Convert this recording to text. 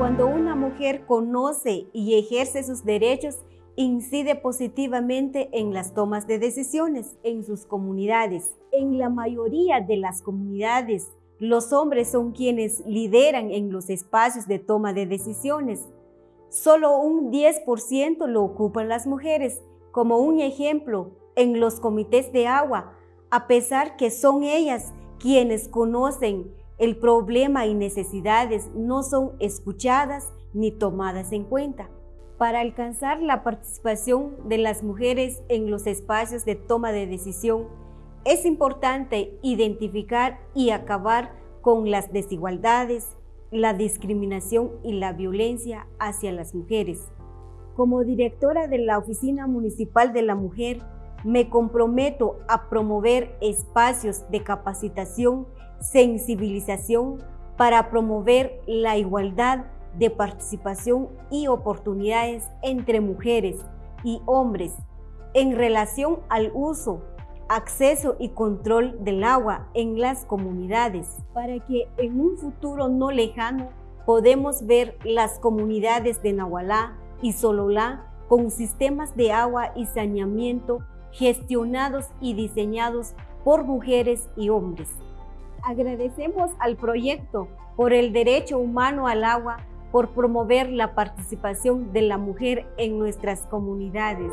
Cuando una mujer conoce y ejerce sus derechos, incide positivamente en las tomas de decisiones en sus comunidades. En la mayoría de las comunidades, los hombres son quienes lideran en los espacios de toma de decisiones. Solo un 10% lo ocupan las mujeres. Como un ejemplo, en los comités de agua, a pesar que son ellas quienes conocen el problema y necesidades, no son escuchadas ni tomadas en cuenta. Para alcanzar la participación de las mujeres en los espacios de toma de decisión, es importante identificar y acabar con las desigualdades, la discriminación y la violencia hacia las mujeres. Como directora de la Oficina Municipal de la Mujer, me comprometo a promover espacios de capacitación, sensibilización para promover la igualdad de participación y oportunidades entre mujeres y hombres en relación al uso acceso y control del agua en las comunidades. Para que en un futuro no lejano podemos ver las comunidades de Nahualá y Sololá con sistemas de agua y saneamiento gestionados y diseñados por mujeres y hombres. Agradecemos al proyecto por el derecho humano al agua por promover la participación de la mujer en nuestras comunidades.